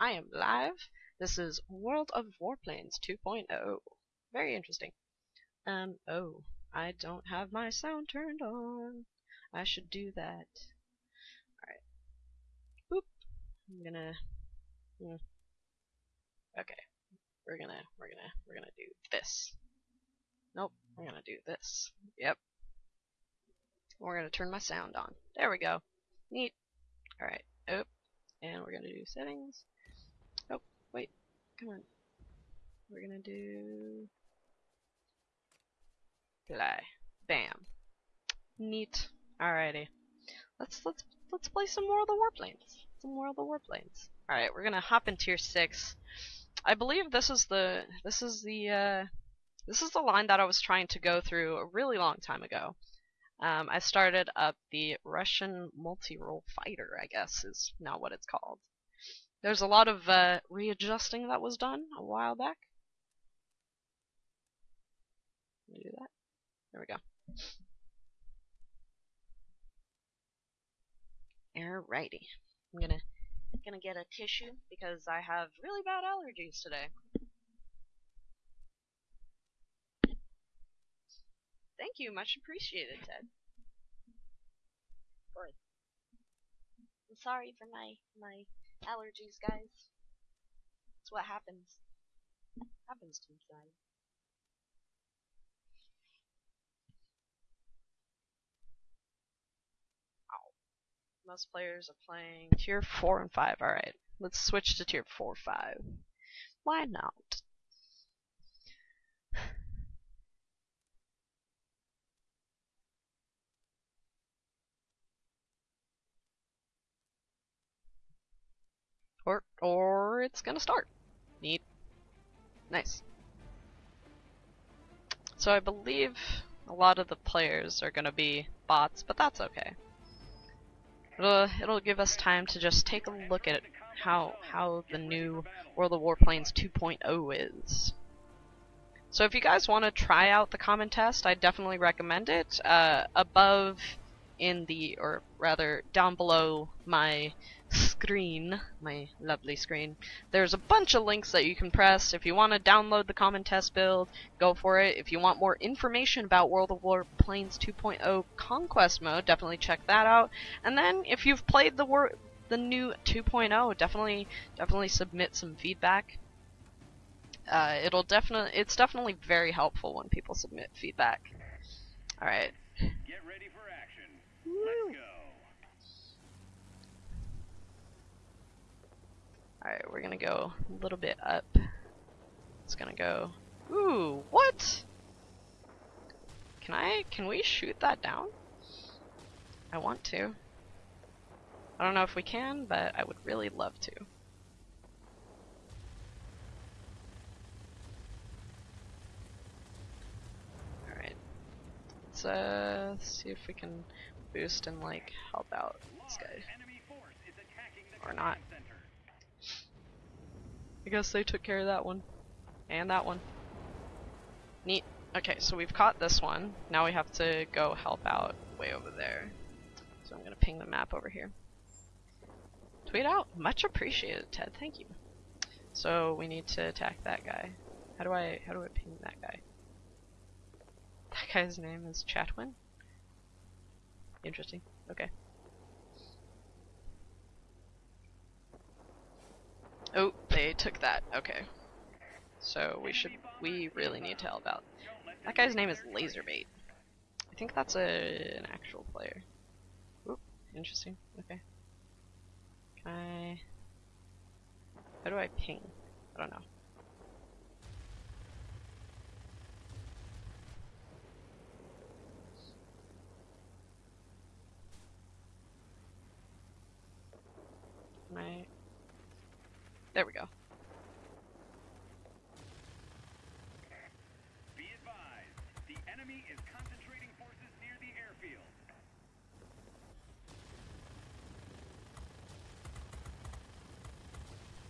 I am live. This is World of Warplanes 2.0. Very interesting. Um, oh, I don't have my sound turned on. I should do that. Alright. Boop. I'm gonna... Hmm. Okay. We're gonna, we're gonna, we're gonna do this. Nope, we're gonna do this. Yep. We're gonna turn my sound on. There we go. Neat. Alright. Oh. And we're gonna do settings. Come on. We're gonna do play. Bam. Neat. Alrighty. Let's let's let's play some more of the warplanes. Some more of the warplanes. Alright, we're gonna hop in tier six. I believe this is the this is the uh this is the line that I was trying to go through a really long time ago. Um, I started up the Russian multi-role fighter, I guess is now what it's called. There's a lot of uh, readjusting that was done a while back. Let me do that. There we go. Alrighty. I'm gonna gonna get a tissue because I have really bad allergies today. Thank you, much appreciated, Ted. I'm sorry for my my allergies, guys. That's what happens. Happens to me, guys. Most players are playing tier 4 and 5. Alright, let's switch to tier 4 5. Why not? Or, or it's gonna start. Neat. Nice. So I believe a lot of the players are gonna be bots, but that's okay. It'll, it'll give us time to just take a look at how how the new World of Warplanes 2.0 is. So if you guys want to try out the common test, I definitely recommend it. Uh, above in the, or rather down below my screen, my lovely screen, there's a bunch of links that you can press. If you want to download the common test build, go for it. If you want more information about World of Warplanes 2.0 Conquest Mode, definitely check that out. And then if you've played the wor the new 2.0, definitely definitely submit some feedback. Uh, it'll definitely it's definitely very helpful when people submit feedback. All right. Get ready for action. Let's go. Alright, we're gonna go a little bit up. It's gonna go. Ooh, what? Can I, can we shoot that down? I want to. I don't know if we can, but I would really love to. Alright. Let's, uh, see if we can boost and, like, help out this guy. Or not. I guess they took care of that one. And that one. Neat. Okay, so we've caught this one. Now we have to go help out way over there. So I'm gonna ping the map over here. Tweet out. Much appreciated, Ted. Thank you. So we need to attack that guy. How do I how do I ping that guy? That guy's name is Chatwin? Interesting. Okay. Oh, took that. Okay. So we should we really need to help out. That guy's name is Laserbait. I think that's a an actual player. Oop, interesting. Okay. Can I How do I ping? I don't know. There we go. Be advised, the enemy is concentrating forces near the airfield.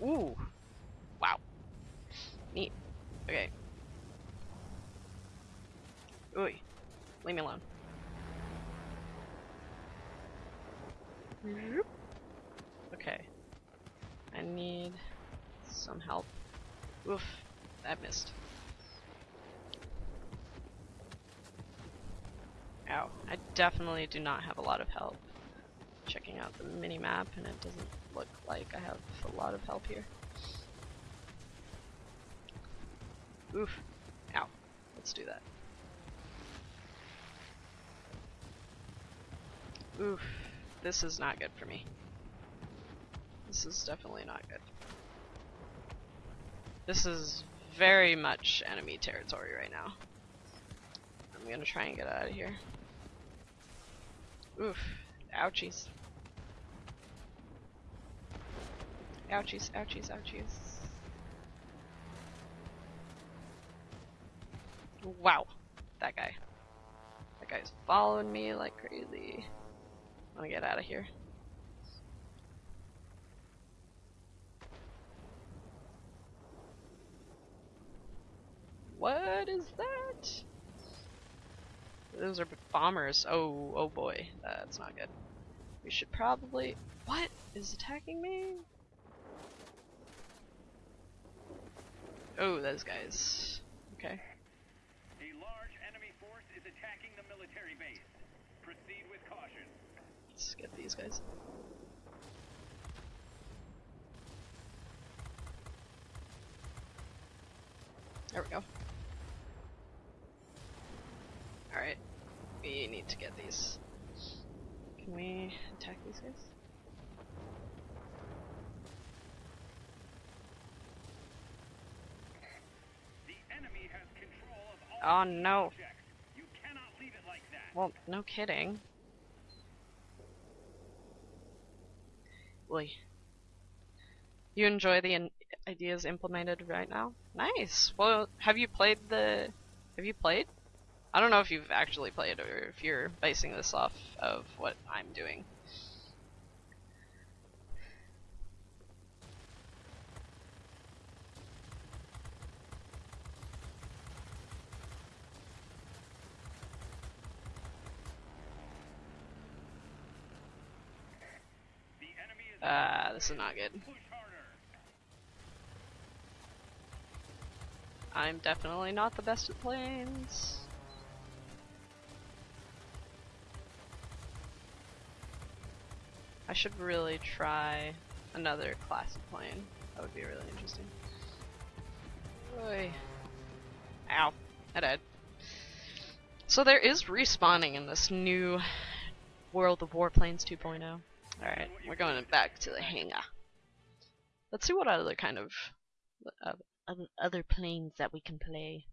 Ooh. Wow. Neat. Okay. Ooh. Leave me alone. Okay. I need some help. Oof, that missed. Ow, I definitely do not have a lot of help. Checking out the mini map, and it doesn't look like I have a lot of help here. Oof. Ow. Let's do that. Oof. This is not good for me. This is definitely not good. This is very much enemy territory right now. I'm gonna try and get out of here. Oof. Ouchies. Ouchies, ouchies, ouchies. Wow. That guy. That guy's following me like crazy. I wanna get out of here. What is that? Those are bombers. Oh, oh boy. That's not good. We should probably... What is attacking me? Oh, those guys. Okay. A large enemy force is attacking the military base. Proceed with caution. Let's get these guys. There we go. Alright. We need to get these. Can we attack these guys? The enemy has control of all Oh no. Like. Well, no kidding. Boy. You enjoy the ideas implemented right now? Nice. Well, have you played the? Have you played? I don't know if you've actually played or if you're basing this off of what I'm doing. The Ah, this is not good. I'm definitely not the best at planes. I should really try another class of plane. That would be really interesting. Oy. Ow. I died. So there is respawning in this new World of Warplanes 2.0. Alright, we're going back to the hangar. Let's see what other kind of uh, other, planes that we can play.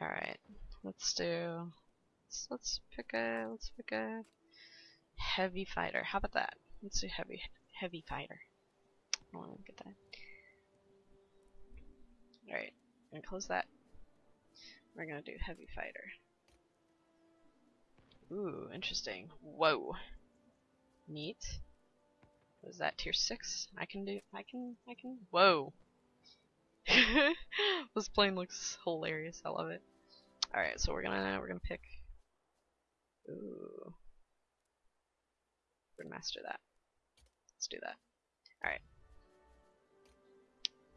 All right, let's do. Let's, let's pick a. Let's pick a heavy fighter. How about that? Let's do heavy heavy fighter. I want to get that. All right, gonna close that. We're gonna do heavy fighter. Ooh, interesting. Whoa. Neat. What is that tier six? I can do. I can. I can. Whoa. this plane looks hilarious. I love it. All right, so we're gonna we're gonna pick. Ooh. We're gonna master that. Let's do that. All right.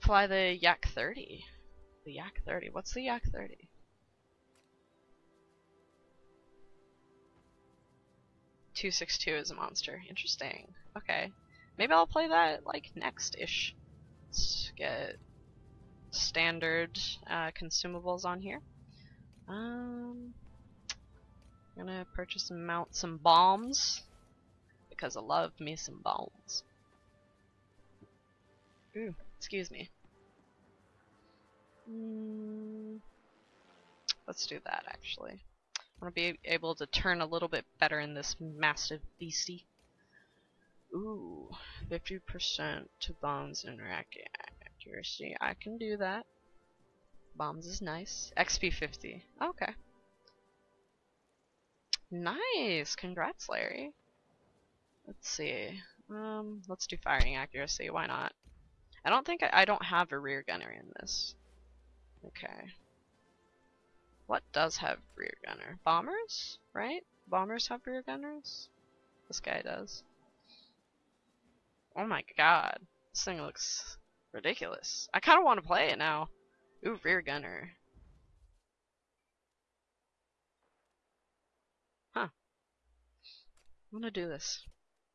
Fly the Yak 30. The Yak 30. What's the Yak 30? Two six two is a monster. Interesting. Okay. Maybe I'll play that like next ish. Let's get standard uh, consumables on here. Um, I'm gonna purchase and mount some bombs because I love me some bombs. Ooh, excuse me. Mm, let's do that actually. I want to be able to turn a little bit better in this massive beastie. Ooh, 50% to bombs and accuracy. I can do that. Bombs is nice. XP 50. Okay. Nice! Congrats, Larry. Let's see. Um, let's do firing accuracy. Why not? I don't think I, I don't have a rear gunner in this. Okay. What does have rear gunner? Bombers, right? Bombers have rear gunners. This guy does. Oh my god. This thing looks ridiculous. I kind of want to play it now. Ooh, rear gunner. Huh. I'm gonna do this.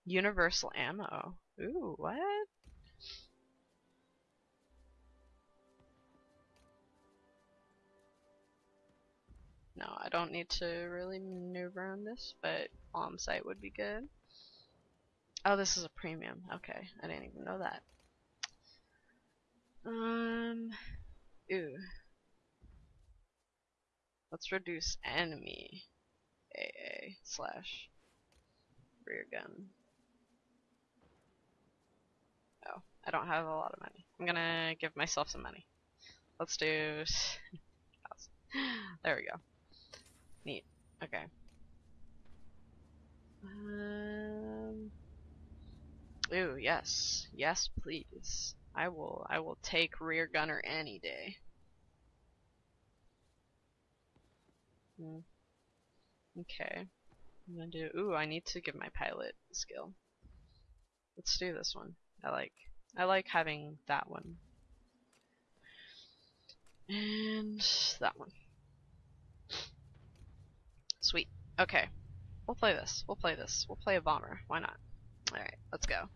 Universal ammo. Ooh, what? No, I don't need to really maneuver on this, but on sight would be good. Oh, this is a premium. Okay, I didn't even know that. Um, ooh. Let's reduce enemy AA slash rear gun. Oh, I don't have a lot of money. I'm gonna give myself some money. Let's do. there we go. Okay. Um. Ooh, yes. Yes, please. I will I will take rear gunner any day. Hmm. Okay. I'm gonna do ooh, I need to give my pilot skill. Let's do this one. I like I like having that one. And that one. Sweet. Okay. We'll play this. We'll play this. We'll play a bomber. Why not? Alright, let's go.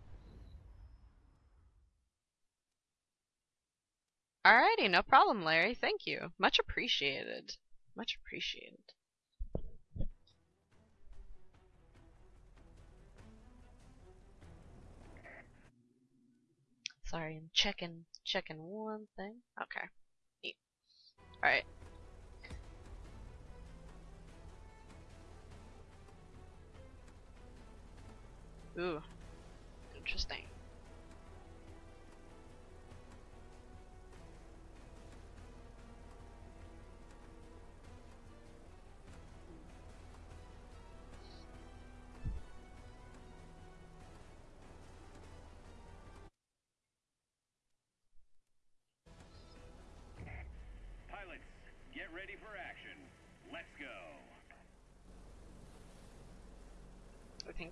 Alrighty, no problem, Larry. Thank you. Much appreciated. Much appreciated. Sorry, I'm checking checking one thing. Okay. Alright. Ooh. Interesting.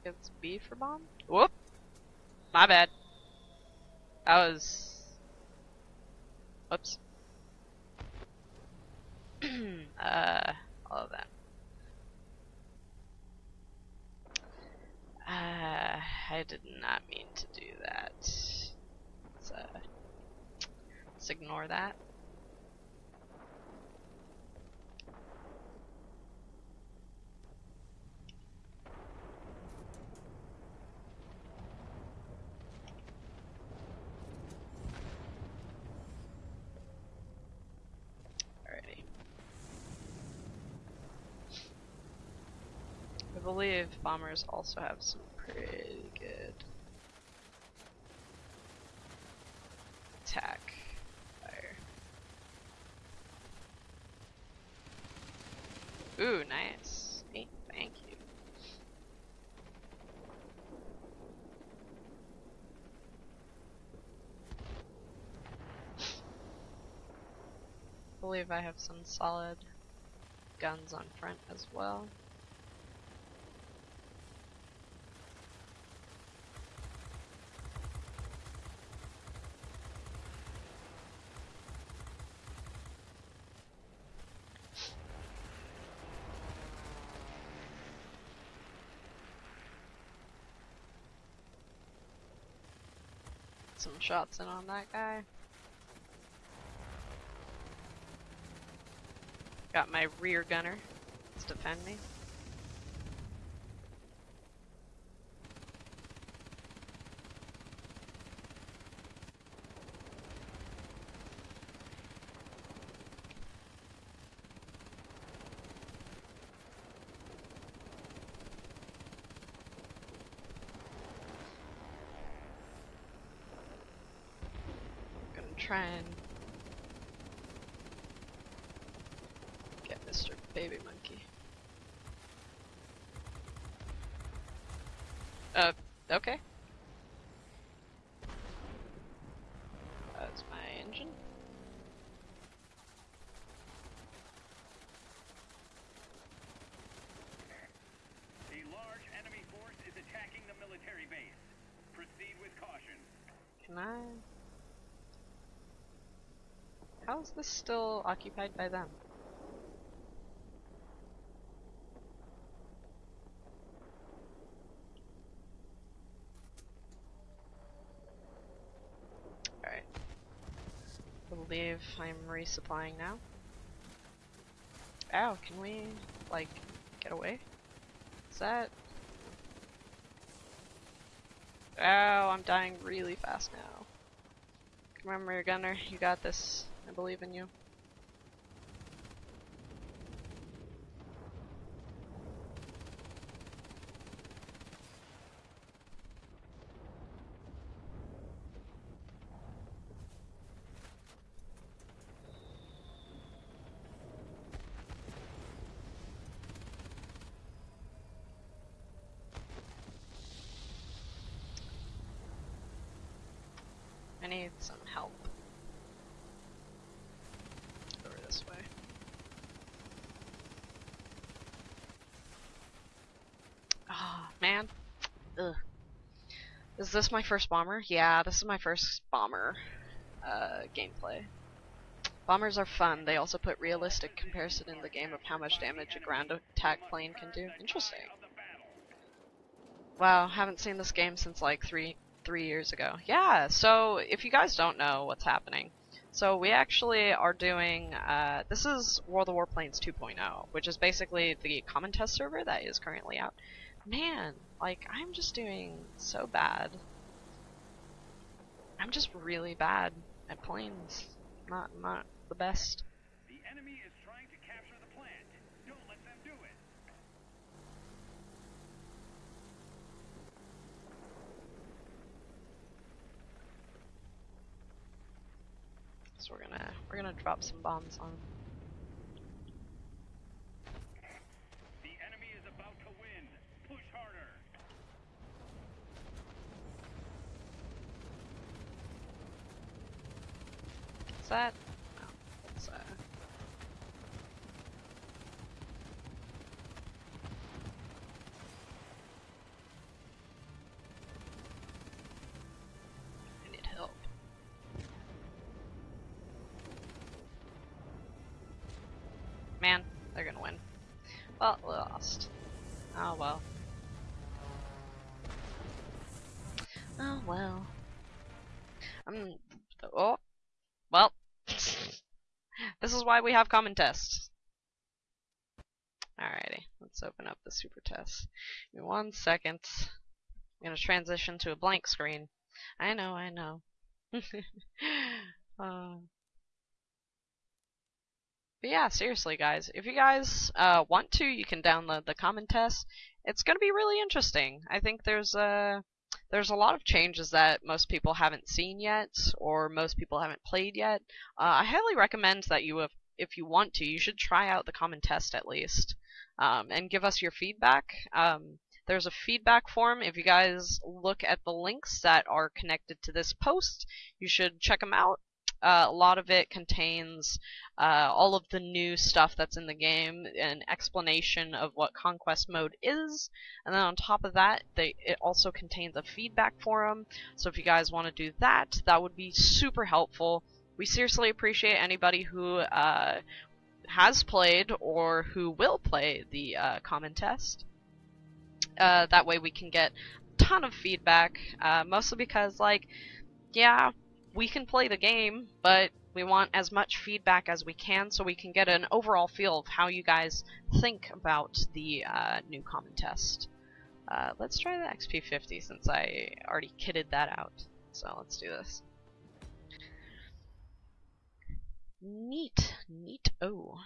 It's B for bomb. Whoop! My bad. That was. Whoops. uh, all of that. Uh, I did not mean to do that. Let's, uh, let's ignore that. Alrighty. I believe bombers also have some pretty good attack fire. Ooh, nice. Neat, thank you. believe I have some solid guns on front as well. Some shots in on that guy. Got my rear gunner to defend me. Gonna try and get Mr. Baby Monkey. Uh, okay. That's my engine. A large enemy force is attacking the military base. Proceed with caution. Can I? How is this still occupied by them? Alright. I believe I'm resupplying now. Ow, can we, like, get away? Is that... Ow, I'm dying really fast now. Remember gunner, you got this. I believe in you. I need some help. Over this way. Ah, man. Ugh. Is this my first bomber? Yeah, this is my first bomber uh, gameplay. Bombers are fun. They also put realistic comparison in the game of how much damage a ground attack plane can do. Interesting. Wow, haven't seen this game since like three three years ago. Yeah, so if you guys don't know what's happening, so we actually are doing, uh, this is World of Warplanes 2.0, which is basically the common test server that is currently out. Man, like, I'm just doing so bad. I'm just really bad at planes. Not, not the best. The enemy is trying to capture the plant. Don't let them do it. So we're gonna, we're gonna drop some bombs on 'em. The enemy is about to win. Push harder. That? No. It's. I need help. Man, they're gonna win. Well, we lost. Oh well. Oh well. Um. Oh. Well. This is why we have common tests. Alrighty, let's open up the super test. One second. I'm gonna transition to a blank screen. I know, I know. uh, but yeah, seriously, guys, if you guys uh, want to, you can download the common test. It's gonna be really interesting. I think there's a there's a lot of changes that most people haven't seen yet, or most people haven't played yet. Uh, I highly recommend that you, if, if you want to, you should try out the common test at least, um, and give us your feedback. Um, there's a feedback form. If you guys look at the links that are connected to this post, you should check them out. Uh, a lot of it contains uh, all of the new stuff that's in the game, an explanation of what Conquest Mode is, and then on top of that, they, it also contains a feedback forum. So if you guys want to do that, that would be super helpful. We seriously appreciate anybody who uh, has played or who will play the uh, common test. Uh, that way we can get a ton of feedback, uh, mostly because, like, yeah, we can play the game, but we want as much feedback as we can so we can get an overall feel of how you guys think about the uh, new common test. Uh, let's try the XP50 since I already kitted that out. So let's do this. Neat, neat. Oh.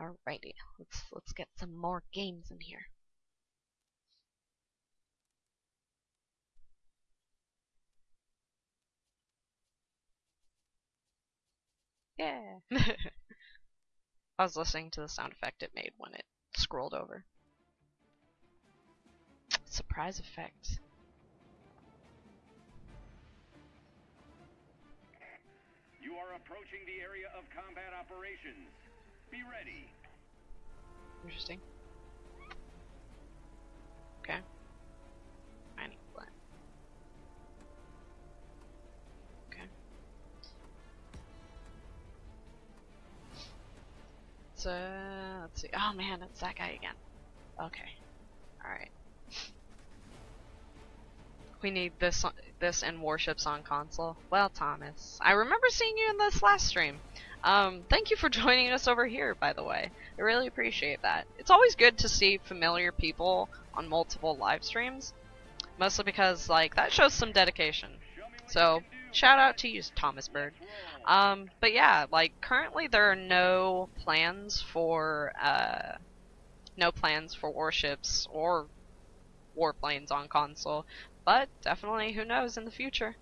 Alrighty, let's let's get some more games in here. Yeah. I was listening to the sound effect it made when it scrolled over. Surprise effect. You are approaching the area of combat operations. Be ready. Interesting. Okay. Mining. Okay. So let's see. Oh man, it's that guy again. Okay. Alright. We need this this and warships on console. Well, Thomas, I remember seeing you in this last stream. Um, thank you for joining us over here, by the way. I really appreciate that. It's always good to see familiar people on multiple live streams, mostly because like that shows some dedication. So shout out to you, Thomas Bird. Um, but yeah, like currently there are no plans for uh, no plans for warships or warplanes on console, but definitely who knows in the future.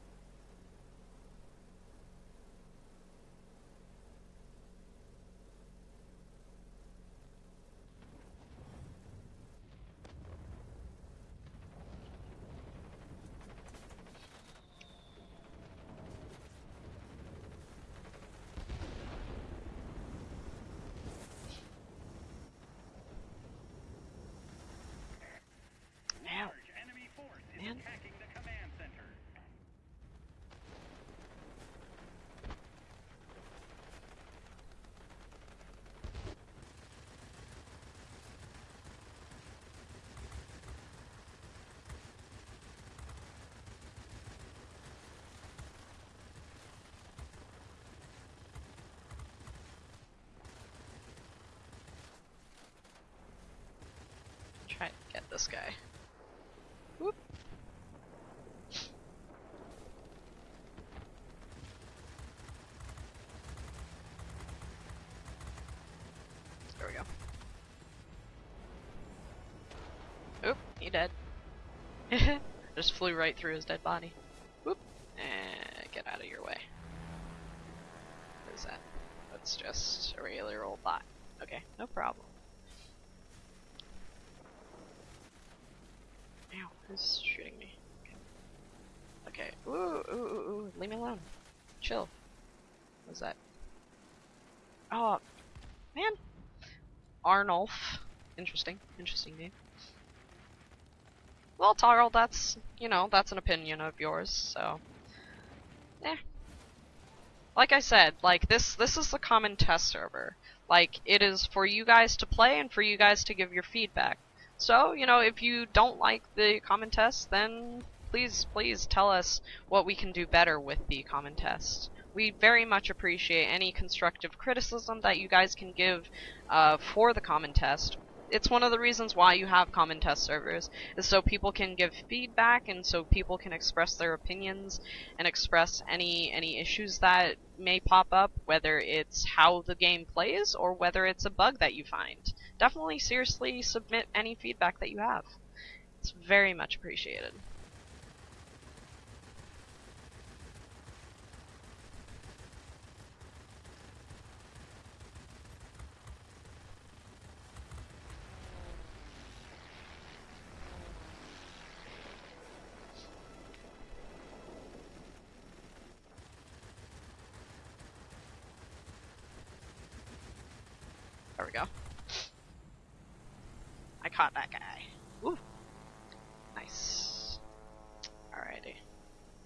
Try to get this guy. Whoop. There we go. Oop, he dead. Just flew right through his dead body. Whoop. And get out of your way. What is that? That's just a regular old bot. Okay, no problem. Ow, who's shooting me? Okay. Ooh, ooh, ooh, ooh, leave me alone. Chill. What's that? Oh, man. Arnulf. Interesting. Interesting name. Well, Tarl, that's, you know, that's an opinion of yours, so. Eh. Like I said, like, this, this is the common test server. Like, it is for you guys to play and for you guys to give your feedback. So, you know, if you don't like the common test, then please, please tell us what we can do better with the common test. We very much appreciate any constructive criticism that you guys can give uh, for the common test. It's one of the reasons why you have common test servers, is so people can give feedback and so people can express their opinions and express any any issues that may pop up, whether it's how the game plays or whether it's a bug that you find definitely seriously submit any feedback that you have. It's very much appreciated. There we go. Caught that guy. Ooh. Nice. Alrighty.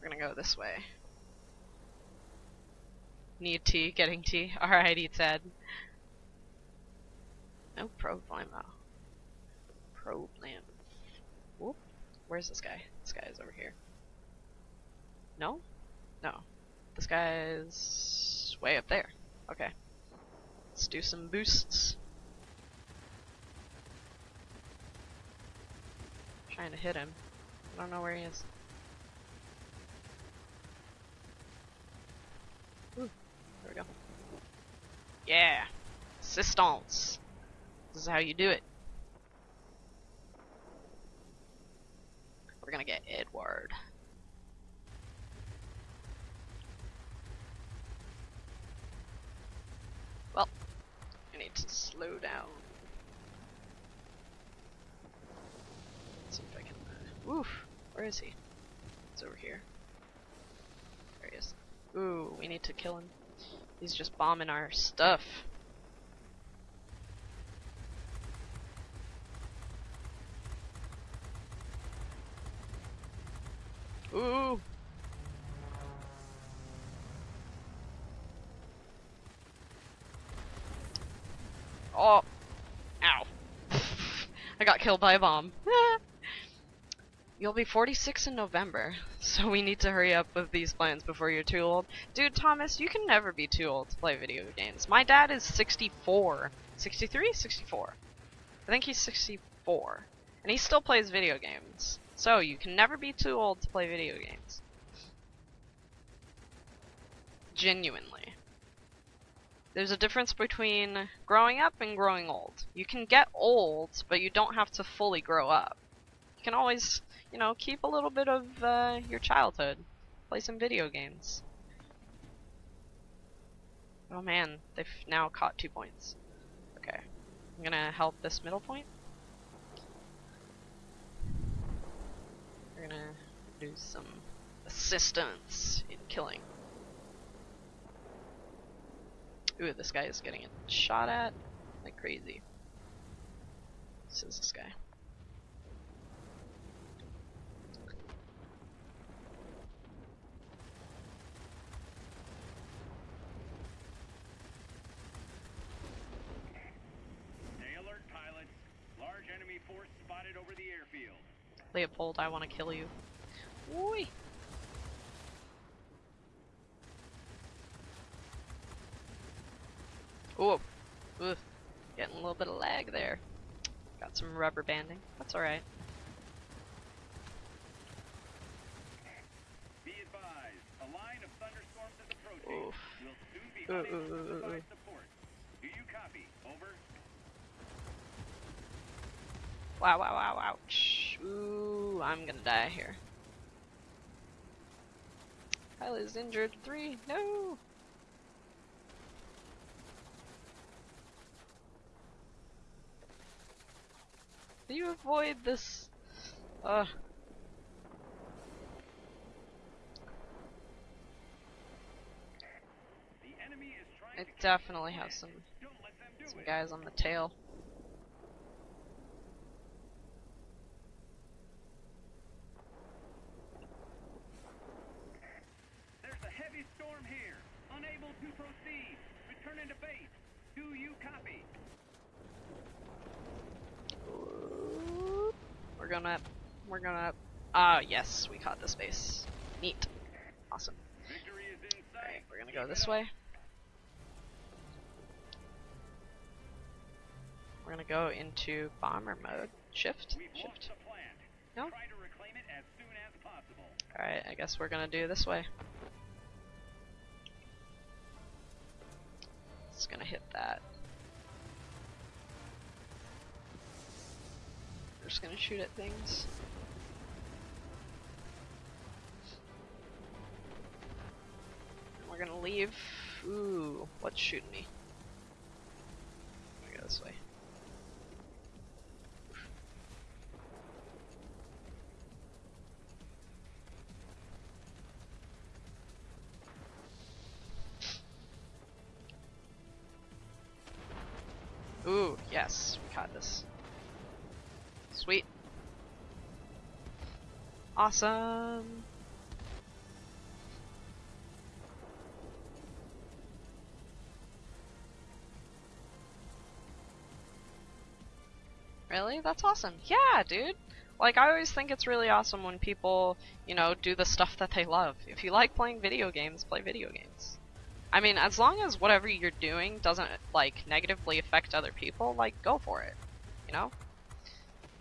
We're gonna go this way. Need tea, getting tea. Alrighty, Ted. No problem. Problem. Whoop. Where's this guy? This guy is over here. No? No. This guy's way up there. Okay. Let's do some boosts. Trying to hit him. I don't know where he is. Ooh, there we go. Yeah! Assistance! This is how you do it. is he? It's over here. There he is. Ooh, we need to kill him. He's just bombing our stuff. Ooh! Oh! Ow. I got killed by a bomb. You'll be 46 in November, so we need to hurry up with these plans before you're too old. Dude, Thomas, you can never be too old to play video games. My dad is 64. 63? 64. I think he's 64. And he still plays video games. So, you can never be too old to play video games. Genuinely. There's a difference between growing up and growing old. You can get old, but you don't have to fully grow up. You can always, you know, keep a little bit of uh, your childhood. Play some video games. Oh man, they've now caught two points. Okay. I'm gonna help this middle point. We're gonna do some assistance in killing. Ooh, this guy is getting shot at like crazy. This is this guy. Stay alert, pilots. Large enemy force spotted over the airfield. Leopold, I want to kill you. Oi! Ooh, Ugh. getting a little bit of lag there. Got some rubber banding. That's alright. Be advised, a line of thunderstorms is approaching. Oof. We'll soon be unable to provide support. Do you copy? Over. Wow, wow, wow, ouch. Ooh, I'm gonna die here. Pilot is injured. Three, no! Do you avoid this? Ugh. The enemy is trying I to definitely has some Don't let them do some guys on the tail. There's a heavy storm here. Unable to proceed. Return into base. Do you copy? We're gonna, we're gonna. Ah, yes, we caught this base. Neat, awesome. Victory is in All right, sight. we're gonna go this way. We're gonna go into bomber mode. Shift, shift. No? Try to reclaim it as soon as possible. All right, I guess we're gonna do this way. It's gonna hit that. We're just gonna shoot at things. And we're gonna leave. Ooh, what's shooting me? Go this way. Ooh, yes, we caught this. Sweet. Awesome. Really? That's awesome. Yeah, dude. Like, I always think it's really awesome when people, you know, do the stuff that they love. If you like playing video games, play video games. I mean, as long as whatever you're doing doesn't, like, negatively affect other people, like, go for it. You know?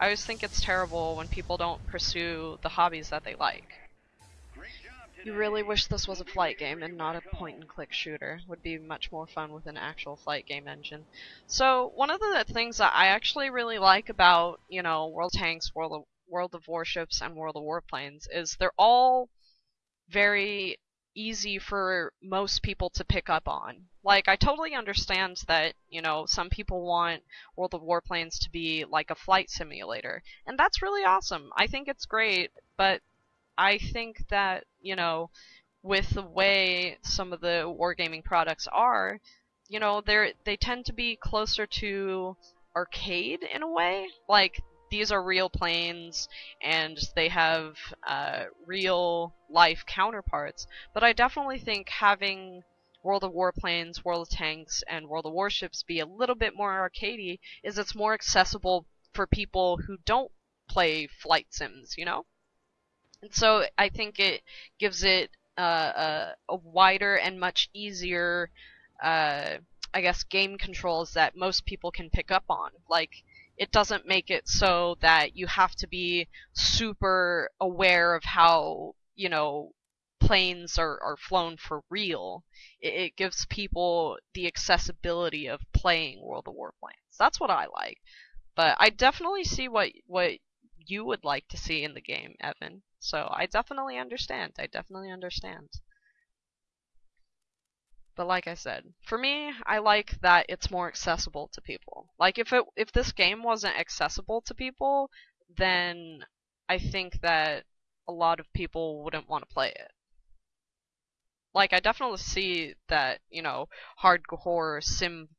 I always think it's terrible when people don't pursue the hobbies that they like. You really wish this was a flight game and not a point and click shooter. Would be much more fun with an actual flight game engine. So, one of the things that I actually really like about, you know, World Tanks, World of, World of Warships, and World of Warplanes is they're all very easy for most people to pick up on. Like, I totally understand that, you know, some people want World of Warplanes to be like a flight simulator. And that's really awesome. I think it's great, but I think that, you know, with the way some of the wargaming products are, you know, they're they tend to be closer to arcade in a way. Like these are real planes and they have uh, real life counterparts. But I definitely think having World of Warplanes, World of Tanks, and World of Warships be a little bit more arcadey is it's more accessible for people who don't play flight sims, you know? And so I think it gives it uh, a, a wider and much easier, uh, I guess, game controls that most people can pick up on. Like, it doesn't make it so that you have to be super aware of how, you know, planes are, are flown for real. It, it gives people the accessibility of playing World of Warplanes. That's what I like. But I definitely see what what you would like to see in the game, Evan. So I definitely understand. I definitely understand. But like I said, for me, I like that it's more accessible to people. Like if it if this game wasn't accessible to people, then I think that a lot of people wouldn't want to play it. Like I definitely see that, you know, hardcore sim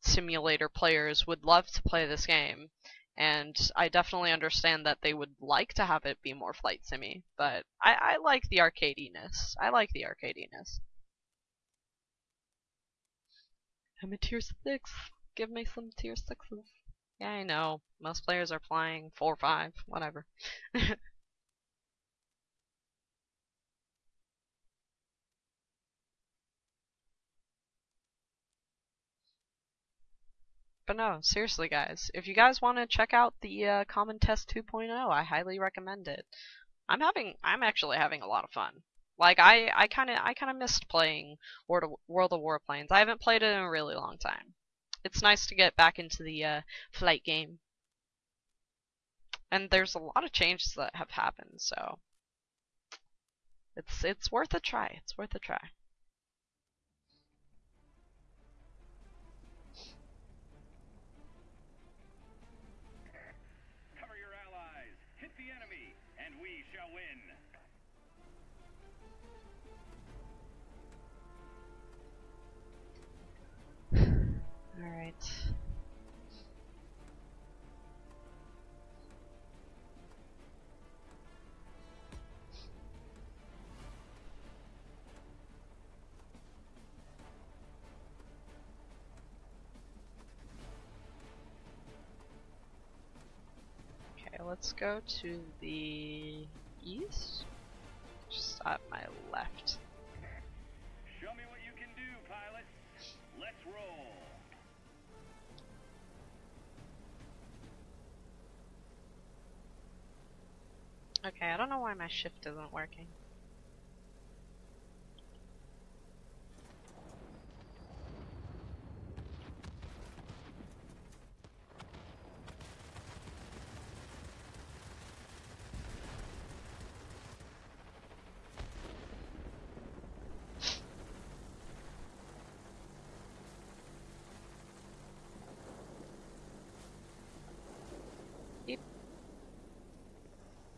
simulator players would love to play this game and I definitely understand that they would like to have it be more flight simmy, but I, I like the arcadiness. I like the arcadiness. I'm a tier six. Give me some tier sixes. Yeah, I know. Most players are flying four or five, whatever. But no, seriously, guys, if you guys want to check out the uh, Common Test 2.0, I highly recommend it. I'm having, I'm actually having a lot of fun. Like I, I kind of, I kind of missed playing World of, World of Warplanes. I haven't played it in a really long time. It's nice to get back into the uh, flight game. And there's a lot of changes that have happened, so it's it's worth a try. It's worth a try. Okay, let's go to the east. Just at my left. Okay, I don't know why my shift isn't working.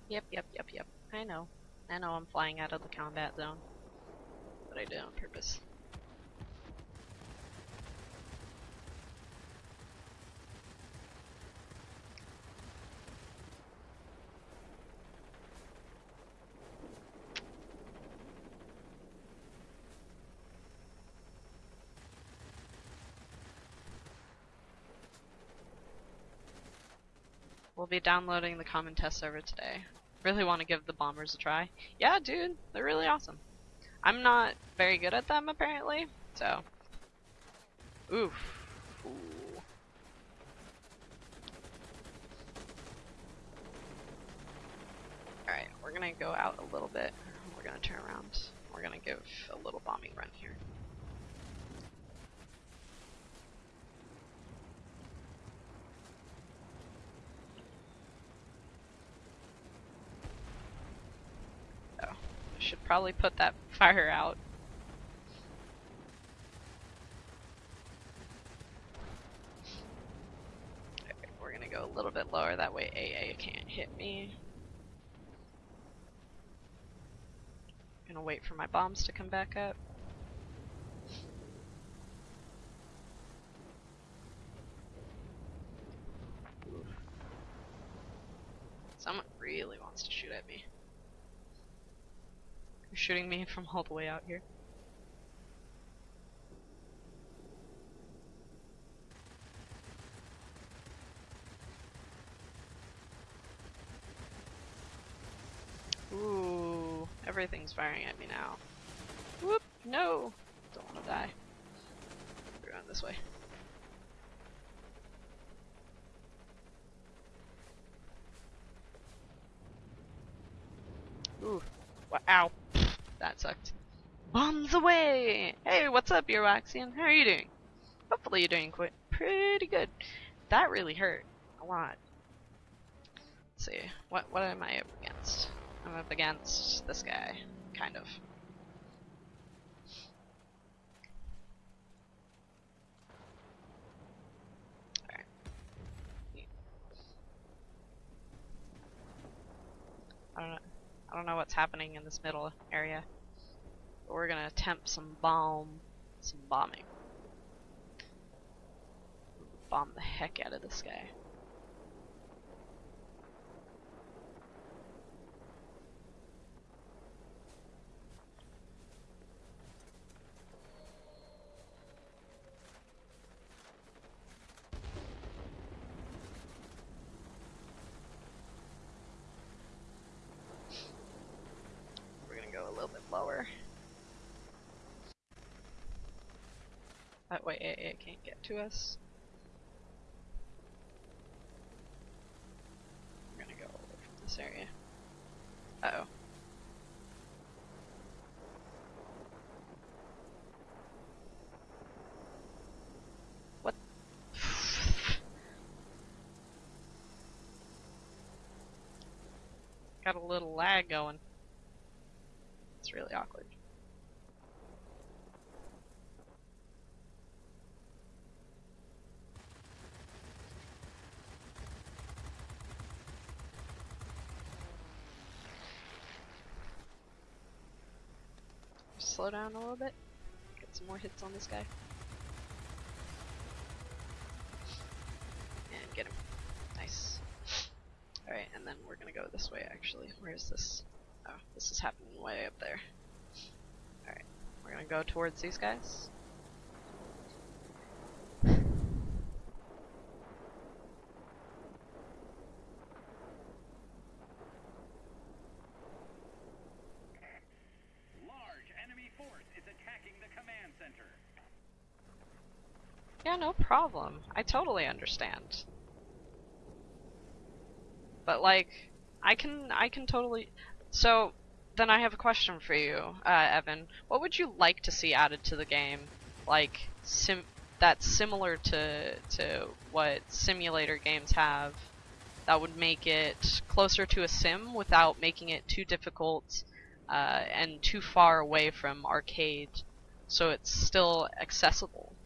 Yep, yep, yep, yep. I know. I know I'm flying out of the combat zone. But I did on purpose. We'll be downloading the common test server today. Really want to give the bombers a try. Yeah, dude, they're really awesome. I'm not very good at them apparently, so. Oof. Ooh. Alright, we're gonna go out a little bit. We're gonna turn around. We're gonna give a little bombing run here. Oh, I should probably put that fire out. Okay, we're gonna go a little bit lower, that way AA can't hit me. Gonna wait for my bombs to come back up. shooting me from all the way out here. Ooh, everything's firing at me now. Whoop, no! Don't wanna die. Around this way. Away! Hey, what's up, Earwaxian? How are you doing? Hopefully you're doing quite pretty good. That really hurt. A lot. Let's see. What what am I up against? I'm up against this guy. Kind of. I don't know. I don't know what's happening in this middle area. We're gonna attempt some bomb, some bombing. Bomb the heck out of this guy. We're gonna go a little bit lower. That way AA can't get to us. We're gonna go away from this area. Uh oh. What? Got a little lag going. It's really awkward. Slow down a little bit. Get some more hits on this guy. And get him. Nice. Alright, and then we're gonna go this way actually. Where is this? Oh, this is happening way up there. Alright, we're gonna go towards these guys. Large enemy force is attacking the command center. Yeah, no problem. I totally understand. But like, I can I can totally. So then I have a question for you, uh, Evan. What would you like to see added to the game, like sim that's similar to to what simulator games have, that would make it closer to a sim without making it too difficult uh, and too far away from arcade, so it's still accessible.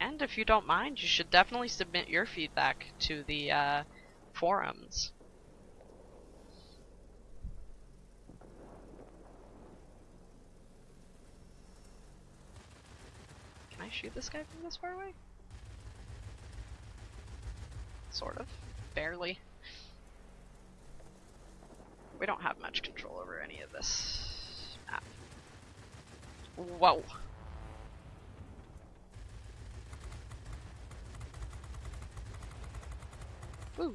And if you don't mind, you should definitely submit your feedback to the uh, forums. Can I shoot this guy from this far away? Sort of. Barely. We don't have much control over any of this map. Whoa. Woo.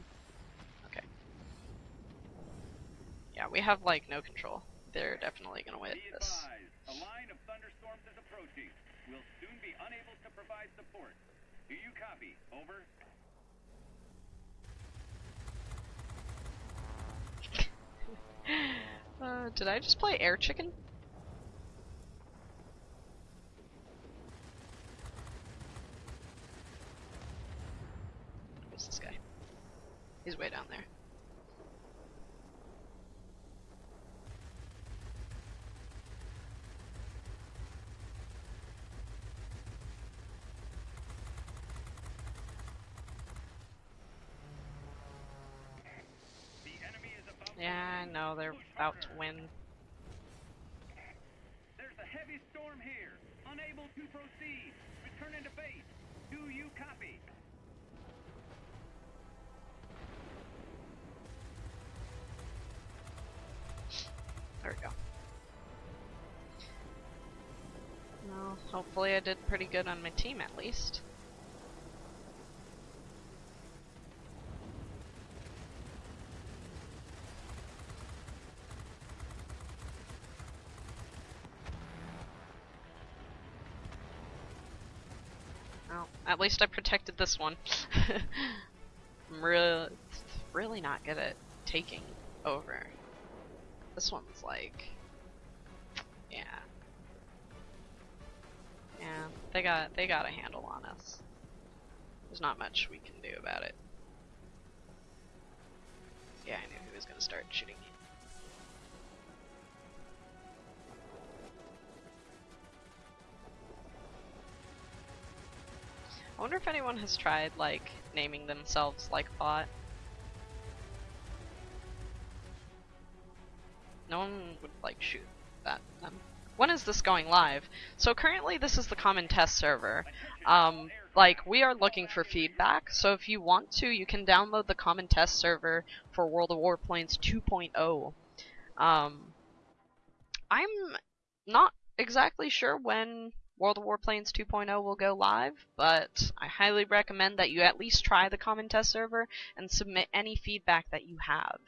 Okay. Yeah, we have like no control. They're definitely gonna win this. a line of thunderstorms is approaching. We'll soon be unable to provide support. Do you copy? Over. Uh, did I just play air chicken? Where's this guy? He's way down there. The enemy is about to Yeah, I know they're about to win. There's a heavy storm here. Unable to proceed. Return into base. Do you copy? There we go. Well, hopefully I did pretty good on my team at least. Well, at least I protected this one. I'm really, really not good at taking over. This one's like, yeah, yeah. They got they got a handle on us. There's not much we can do about it. Yeah, I knew he was gonna start shooting wonder if anyone has tried, like, naming themselves like bot. No one would, like, shoot that them. When is this going live? So currently this is the common test server. Um, like, we are looking for feedback, so if you want to, you can download the common test server for World of Warplanes 2.0. Um, I'm not exactly sure when World of Warplanes 2.0 will go live, but I highly recommend that you at least try the common test server and submit any feedback that you have.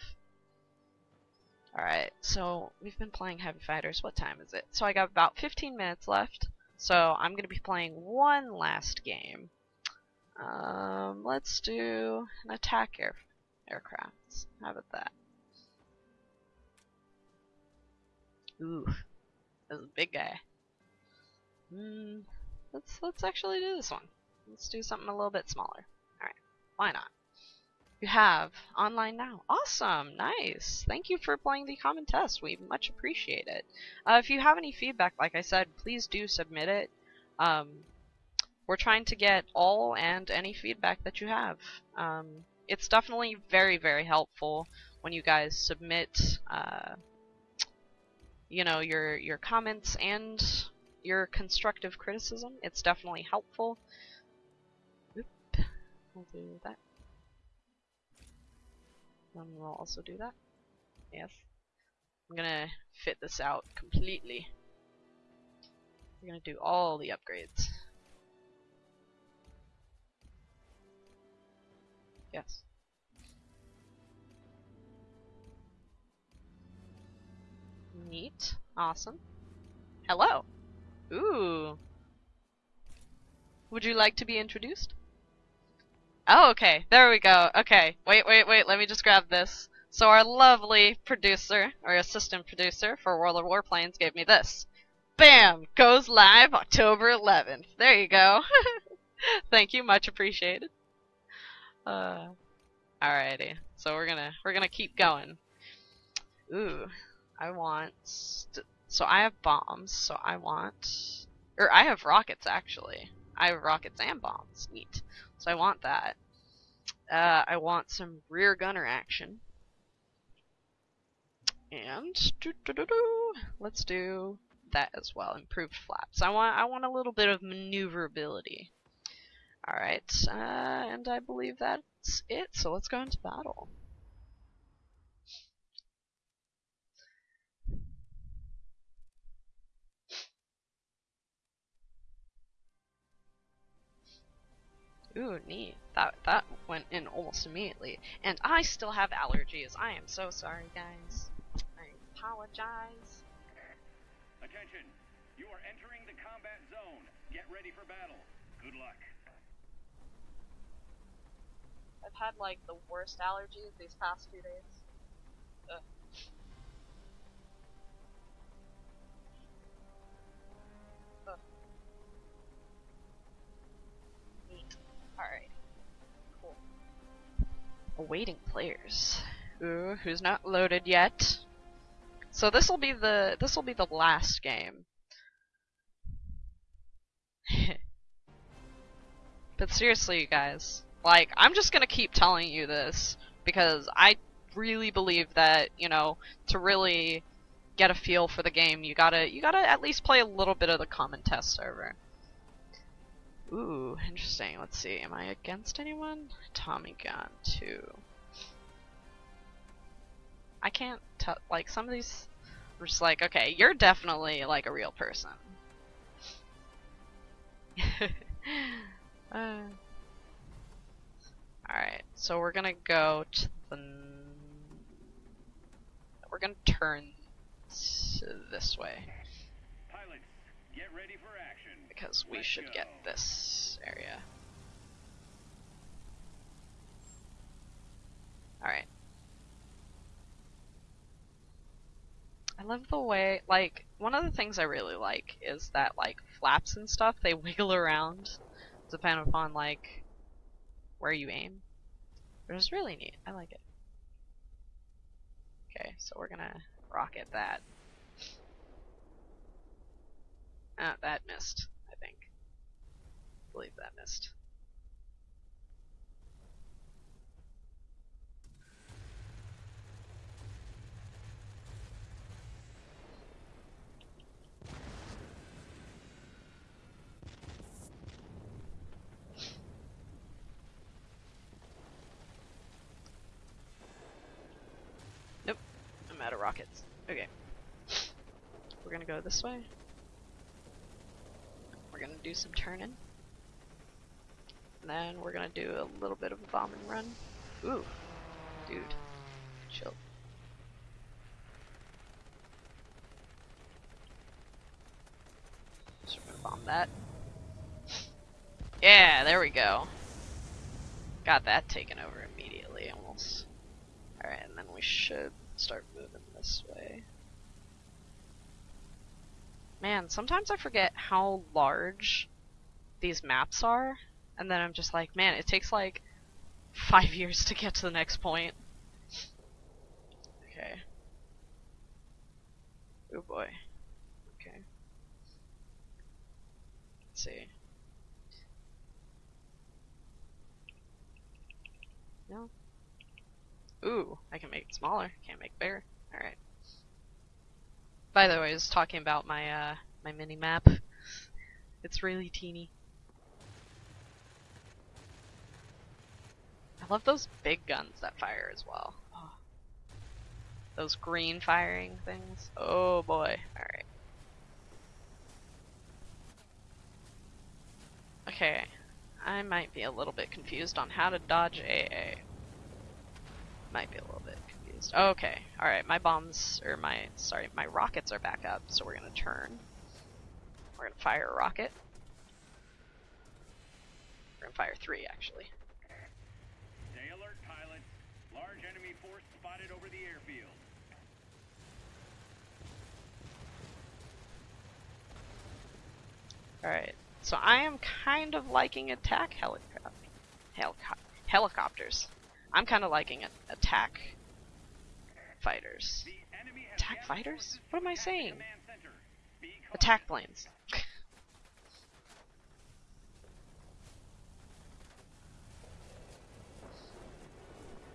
Alright, so we've been playing Heavy Fighters. What time is it? So I got about 15 minutes left. So I'm going to be playing one last game. Um, let's do an attack air aircraft. How about that? Ooh, that's a big guy. Hmm, let's let's actually do this one. Let's do something a little bit smaller. All right, why not? You have online now. Awesome, nice. Thank you for playing the common test. We much appreciate it. Uh, if you have any feedback, like I said, please do submit it. Um, we're trying to get all and any feedback that you have. Um, it's definitely very, very helpful when you guys submit, uh, you know, your your comments and your constructive criticism. It's definitely helpful. Oop. We'll do that. And we'll also do that. Yes. I'm gonna fit this out completely. We're gonna do all the upgrades. Yes. Neat. Awesome. Hello. Ooh. Would you like to be introduced? Oh, okay. There we go. Okay. Wait, wait, wait. Let me just grab this. So our lovely producer, or assistant producer for World of Warplanes gave me this. Bam! Goes live October 11th. There you go. Thank you. Much appreciated. Uh, alrighty. So we're gonna, we're gonna keep going. Ooh. I want... so I have bombs, so I want... Or I have rockets, actually. I have rockets and bombs. Neat. So I want that. Uh, I want some rear gunner action. And doo -doo -doo let's do that as well. Improved flaps. I want I want a little bit of maneuverability. All right, uh, and I believe that's it. So let's go into battle. Ooh, neat. That that went in almost immediately. And I still have allergies. I am so sorry, guys. I apologize. Attention! You are entering the combat zone. Get ready for battle. Good luck. I've had like the worst allergies these past few days. Ugh. Ugh. Alright. Cool. Awaiting players. Ooh, who's not loaded yet? So this will be the this will be the last game. but seriously, you guys, like I'm just gonna keep telling you this because I really believe that you know to really get a feel for the game, you gotta you gotta at least play a little bit of the common test server. Ooh, interesting. Let's see. Am I against anyone? Tommy gun too. I can't tell. Like some of these, are just like, okay, you're definitely like a real person. uh, all right, so we're gonna go to the. We're gonna turn this way. Because we Let's should go. get this area. Alright. I love the way, like, one of the things I really like is that, like, flaps and stuff, they wiggle around depending upon, like, where you aim. Which is really neat. I like it. Okay, so we're gonna rocket that. Ah, that missed, I think. I believe that missed. Nope, I'm out of rockets. Okay. We're gonna go this way. Gonna do some turning. And then we're gonna do a little bit of a bomb and run. Ooh. Dude. Chill. We're gonna bomb that. Yeah, there we go. Got that taken over immediately almost. Alright, and then we should start moving this way. Man, sometimes I forget how large these maps are, and then I'm just like, man, it takes like five years to get to the next point. Okay. Oh boy. Okay. Let's see. No. Ooh, I can make it smaller. Can't make bigger. Alright. By the way, I was talking about my uh my mini map. It's really teeny. I love those big guns that fire as well. Oh. Those green firing things. Oh boy. Alright. Okay. I might be a little bit confused on how to dodge AA. Might be a little bit confused. Okay. Alright, my bombs, or my, sorry, my rockets are back up, so we're gonna turn. We're gonna fire a rocket. We're gonna fire three, actually. Stay alert, pilots. Large enemy force spotted over the airfield. Alright, so I am kind of liking attack helicopter, helico- helicopters. I'm kind of liking attack fighters. The enemy has Attack fighters? What am I saying? command center. Be Attack planes.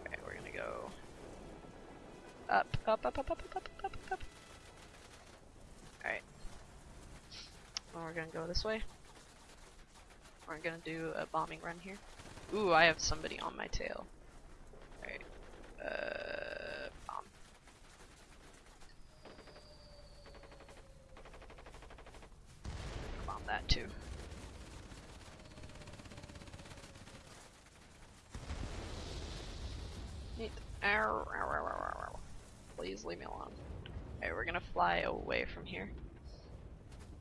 okay, we're gonna go up, up, up, up, up, up, up, up, up, up. Alright. Well, we're gonna go this way. We're gonna do a bombing run here. Ooh, I have somebody on my tail. Alright. Uh, bomb. Bomb that too. Neat. Ow, ow, ow, ow, ow, ow. Please leave me alone. Okay, we're gonna fly away from here.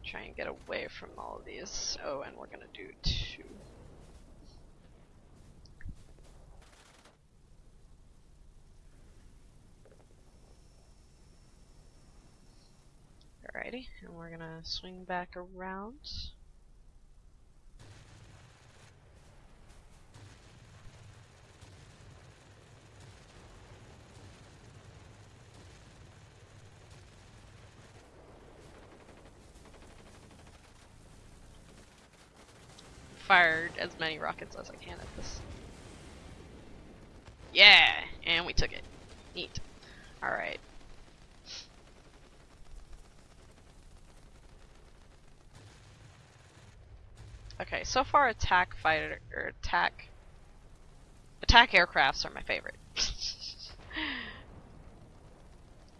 Try and get away from all of these. Oh, and we're gonna do two. Alrighty, and we're gonna swing back around. As many rockets as I can at this. Yeah, and we took it. Neat. Alright. Okay, so far attack fighter or attack attack aircrafts are my favorite.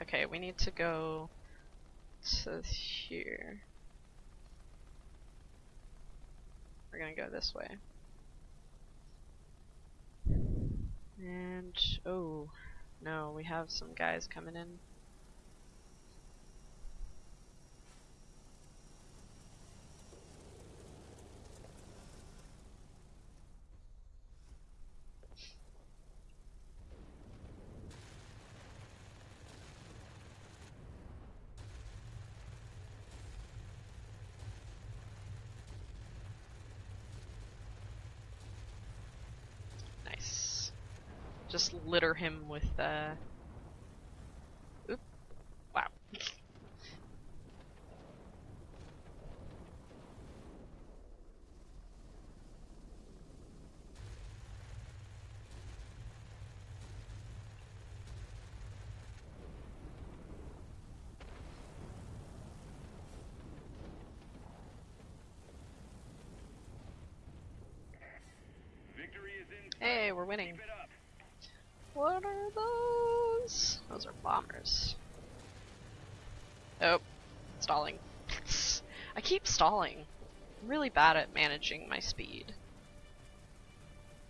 okay, we need to go to here. We're gonna go this way. And oh no, we have some guys coming in. Just litter him with uh Oop. Wow. Victory is in. Hey, we're winning. What are those? Those are bombers. Oh, stalling. I keep stalling. I'm really bad at managing my speed.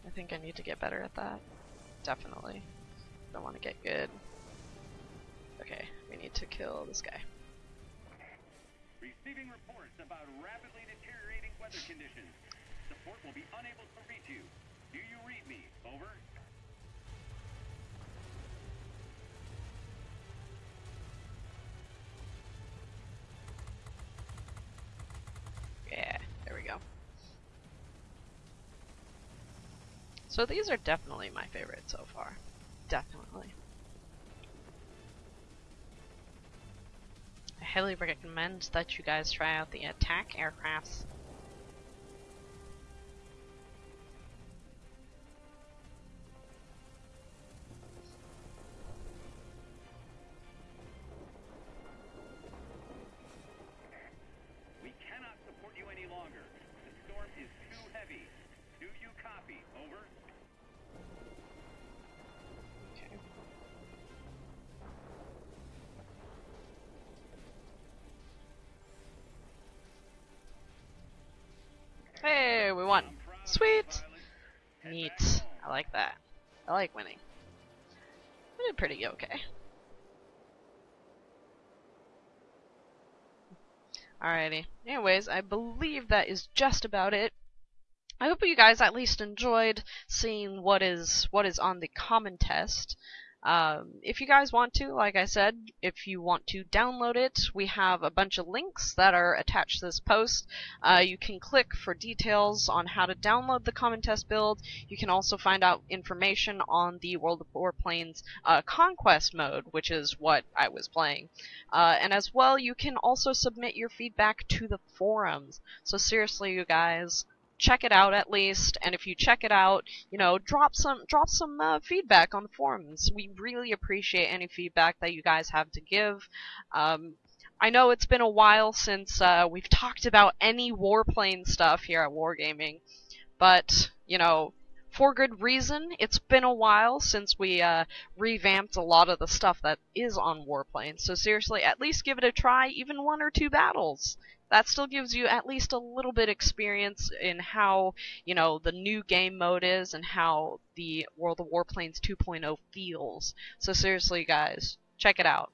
I think I need to get better at that. Definitely. Don't want to get good. Okay, we need to kill this guy. Receiving reports about rapidly deteriorating weather conditions. Support will be unable to reach you. Do you read me? Over. Yeah, there we go. So these are definitely my favorite so far. Definitely. I highly recommend that you guys try out the attack aircrafts. Like that. I like winning. We did pretty okay. Alrighty. Anyways, I believe that is just about it. I hope you guys at least enjoyed seeing what is what is on the common test. Um, if you guys want to, like I said, if you want to download it, we have a bunch of links that are attached to this post. Uh, you can click for details on how to download the common test build. You can also find out information on the World of Warplanes uh, Conquest mode, which is what I was playing. Uh, and as well, you can also submit your feedback to the forums. So seriously, you guys, check it out at least. And if you check it out, you know, drop some drop some uh, feedback on the forums. We really appreciate any feedback that you guys have to give. Um, I know it's been a while since uh, we've talked about any warplane stuff here at Wargaming, but you know, for good reason. It's been a while since we uh, revamped a lot of the stuff that is on Warplanes. So seriously, at least give it a try, even one or two battles. That still gives you at least a little bit experience in how, you know, the new game mode is and how the World of Warplanes 2.0 feels. So seriously, guys, check it out.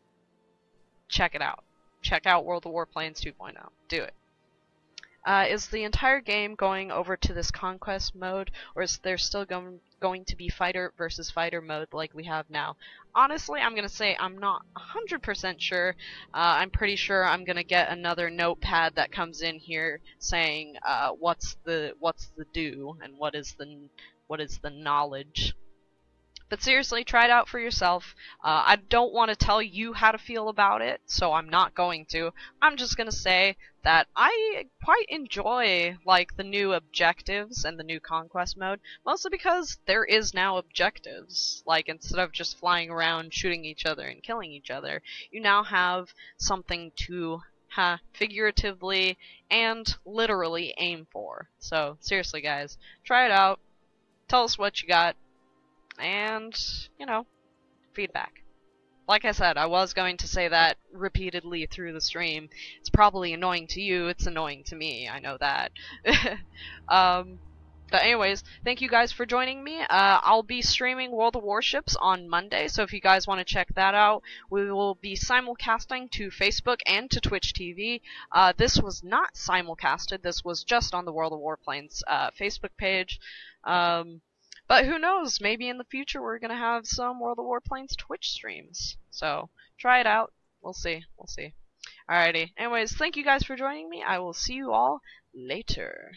Check it out. Check out World of Warplanes 2.0. Do it. Uh, is the entire game going over to this conquest mode, or is there still going going to be fighter versus fighter mode like we have now? Honestly, I'm gonna say I'm not 100% sure. Uh, I'm pretty sure I'm gonna get another notepad that comes in here saying uh, what's the what's the do and what is the what is the knowledge. But seriously, try it out for yourself. Uh, I don't want to tell you how to feel about it, so I'm not going to. I'm just gonna say that I quite enjoy like the new objectives and the new conquest mode, mostly because there is now objectives. Like instead of just flying around shooting each other and killing each other, you now have something to ha figuratively and literally aim for. So seriously guys, try it out. Tell us what you got and, you know, feedback. Like I said, I was going to say that repeatedly through the stream. It's probably annoying to you, it's annoying to me, I know that. um, but anyways, thank you guys for joining me. Uh, I'll be streaming World of Warships on Monday, so if you guys want to check that out, we will be simulcasting to Facebook and to Twitch TV. Uh, this was not simulcasted, this was just on the World of Warplanes uh, Facebook page. Um, but who knows? Maybe in the future we're gonna have some World of Warplanes Twitch streams. So try it out. We'll see. We'll see. Alrighty. Anyways, thank you guys for joining me. I will see you all later.